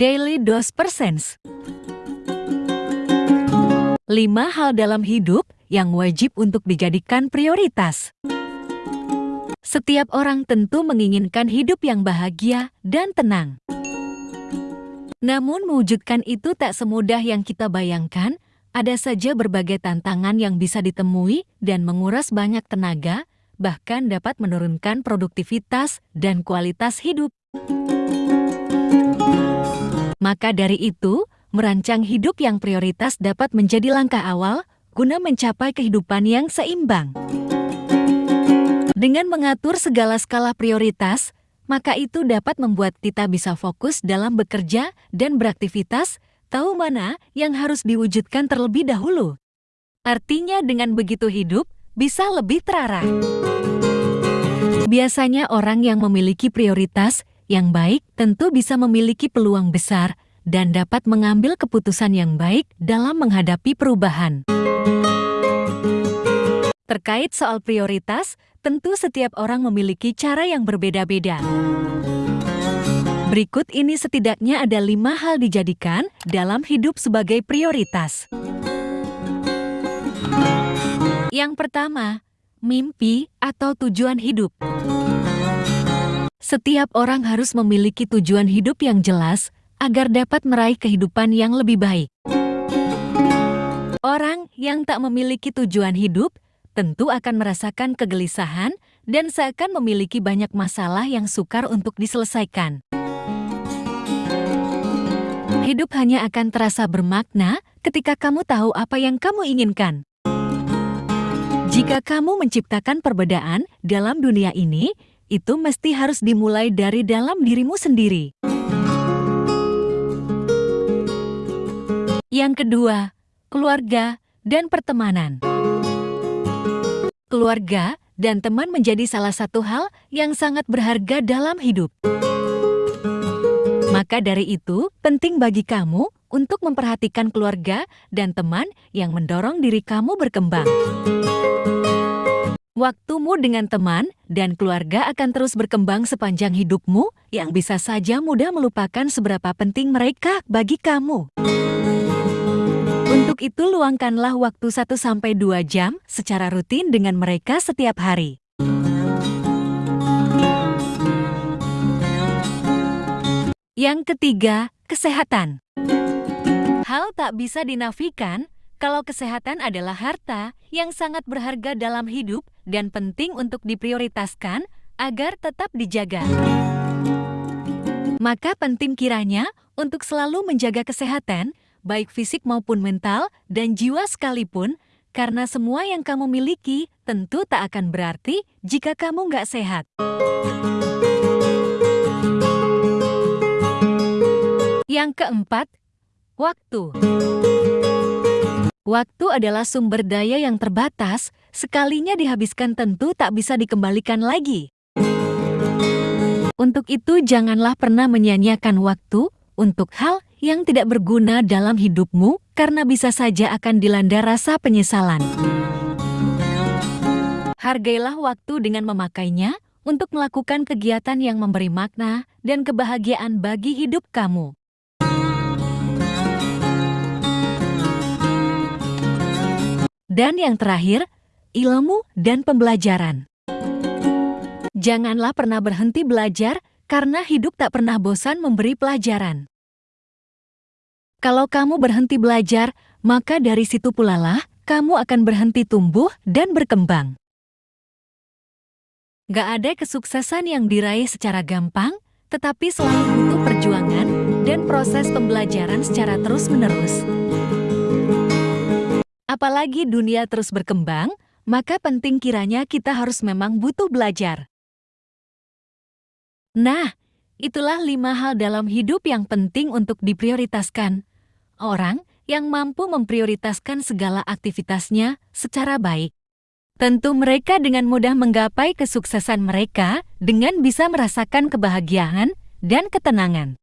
Daily Dose Persens 5 hal dalam hidup yang wajib untuk dijadikan prioritas. Setiap orang tentu menginginkan hidup yang bahagia dan tenang. Namun mewujudkan itu tak semudah yang kita bayangkan, ada saja berbagai tantangan yang bisa ditemui dan menguras banyak tenaga, bahkan dapat menurunkan produktivitas dan kualitas hidup. Maka dari itu, merancang hidup yang prioritas dapat menjadi langkah awal guna mencapai kehidupan yang seimbang. Dengan mengatur segala skala prioritas, maka itu dapat membuat kita bisa fokus dalam bekerja dan beraktivitas, tahu mana yang harus diwujudkan terlebih dahulu. Artinya dengan begitu hidup bisa lebih terarah. Biasanya orang yang memiliki prioritas yang baik tentu bisa memiliki peluang besar dan dapat mengambil keputusan yang baik dalam menghadapi perubahan. Terkait soal prioritas, tentu setiap orang memiliki cara yang berbeda-beda. Berikut ini setidaknya ada lima hal dijadikan dalam hidup sebagai prioritas. Yang pertama, mimpi atau tujuan hidup. Setiap orang harus memiliki tujuan hidup yang jelas agar dapat meraih kehidupan yang lebih baik. Orang yang tak memiliki tujuan hidup tentu akan merasakan kegelisahan dan seakan memiliki banyak masalah yang sukar untuk diselesaikan. Hidup hanya akan terasa bermakna ketika kamu tahu apa yang kamu inginkan. Jika kamu menciptakan perbedaan dalam dunia ini, itu mesti harus dimulai dari dalam dirimu sendiri. Yang kedua, keluarga dan pertemanan. Keluarga dan teman menjadi salah satu hal yang sangat berharga dalam hidup. Maka dari itu, penting bagi kamu untuk memperhatikan keluarga dan teman yang mendorong diri kamu berkembang. Waktumu dengan teman dan keluarga akan terus berkembang sepanjang hidupmu yang bisa saja mudah melupakan seberapa penting mereka bagi kamu. Untuk itu luangkanlah waktu 1-2 jam secara rutin dengan mereka setiap hari. Yang ketiga, kesehatan. Hal tak bisa dinafikan kalau kesehatan adalah harta yang sangat berharga dalam hidup dan penting untuk diprioritaskan agar tetap dijaga. Maka penting kiranya untuk selalu menjaga kesehatan, baik fisik maupun mental dan jiwa sekalipun, karena semua yang kamu miliki tentu tak akan berarti jika kamu nggak sehat. Yang keempat, waktu. Waktu adalah sumber daya yang terbatas, sekalinya dihabiskan tentu tak bisa dikembalikan lagi. Untuk itu janganlah pernah menyia-nyiakan waktu untuk hal yang tidak berguna dalam hidupmu karena bisa saja akan dilanda rasa penyesalan. Hargailah waktu dengan memakainya untuk melakukan kegiatan yang memberi makna dan kebahagiaan bagi hidup kamu. Dan yang terakhir, ilmu dan pembelajaran. Janganlah pernah berhenti belajar karena hidup tak pernah bosan memberi pelajaran. Kalau kamu berhenti belajar, maka dari situ pula lah kamu akan berhenti tumbuh dan berkembang. Gak ada kesuksesan yang diraih secara gampang, tetapi selalu butuh perjuangan dan proses pembelajaran secara terus-menerus. Apalagi dunia terus berkembang, maka penting kiranya kita harus memang butuh belajar. Nah, itulah lima hal dalam hidup yang penting untuk diprioritaskan. Orang yang mampu memprioritaskan segala aktivitasnya secara baik. Tentu mereka dengan mudah menggapai kesuksesan mereka dengan bisa merasakan kebahagiaan dan ketenangan.